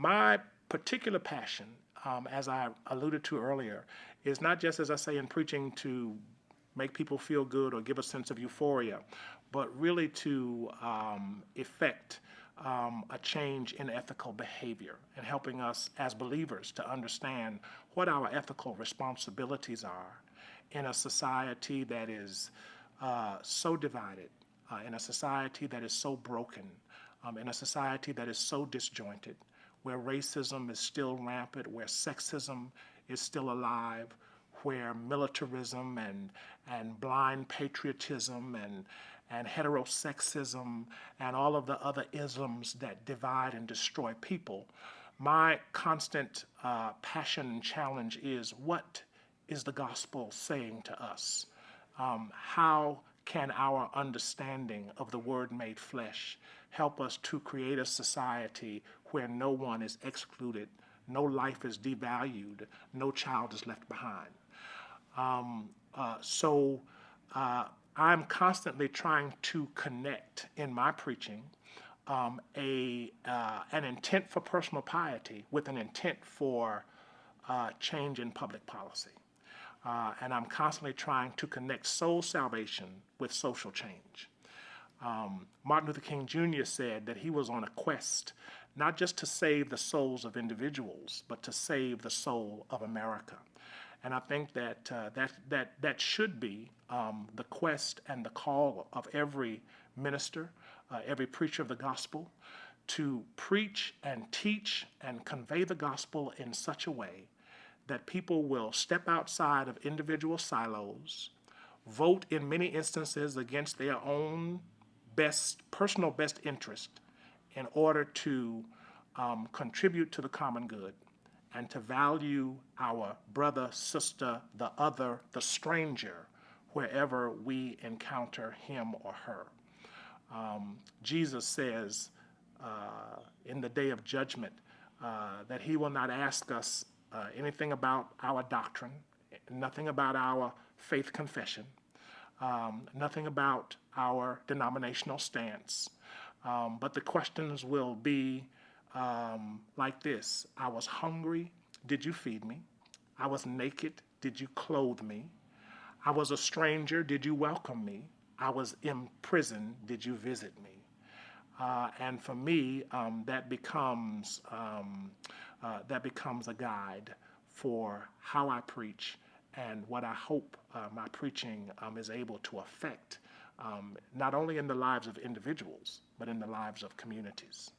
My particular passion, um, as I alluded to earlier, is not just, as I say in preaching, to make people feel good or give a sense of euphoria, but really to um, effect um, a change in ethical behavior and helping us as believers to understand what our ethical responsibilities are in a society that is uh, so divided, uh, in a society that is so broken, um, in a society that is so disjointed, where racism is still rampant, where sexism is still alive, where militarism and, and blind patriotism and, and heterosexism and all of the other isms that divide and destroy people, my constant uh, passion and challenge is what is the gospel saying to us? Um, how can our understanding of the Word made flesh help us to create a society where no one is excluded, no life is devalued, no child is left behind? Um, uh, so uh, I'm constantly trying to connect in my preaching um, a, uh, an intent for personal piety with an intent for uh, change in public policy. Uh, and I'm constantly trying to connect soul salvation with social change. Um, Martin Luther King Jr. said that he was on a quest not just to save the souls of individuals, but to save the soul of America. And I think that uh, that, that, that should be um, the quest and the call of every minister, uh, every preacher of the gospel, to preach and teach and convey the gospel in such a way that people will step outside of individual silos, vote in many instances against their own best, personal best interest in order to um, contribute to the common good and to value our brother, sister, the other, the stranger, wherever we encounter him or her. Um, Jesus says uh, in the day of judgment uh, that he will not ask us uh, anything about our doctrine, nothing about our faith confession, um, nothing about our denominational stance, um, but the questions will be um, like this I was hungry, did you feed me? I was naked, did you clothe me? I was a stranger, did you welcome me? I was in prison, did you visit me? Uh, and for me, um, that becomes um, uh, that becomes a guide for how I preach and what I hope uh, my preaching um, is able to affect, um, not only in the lives of individuals, but in the lives of communities.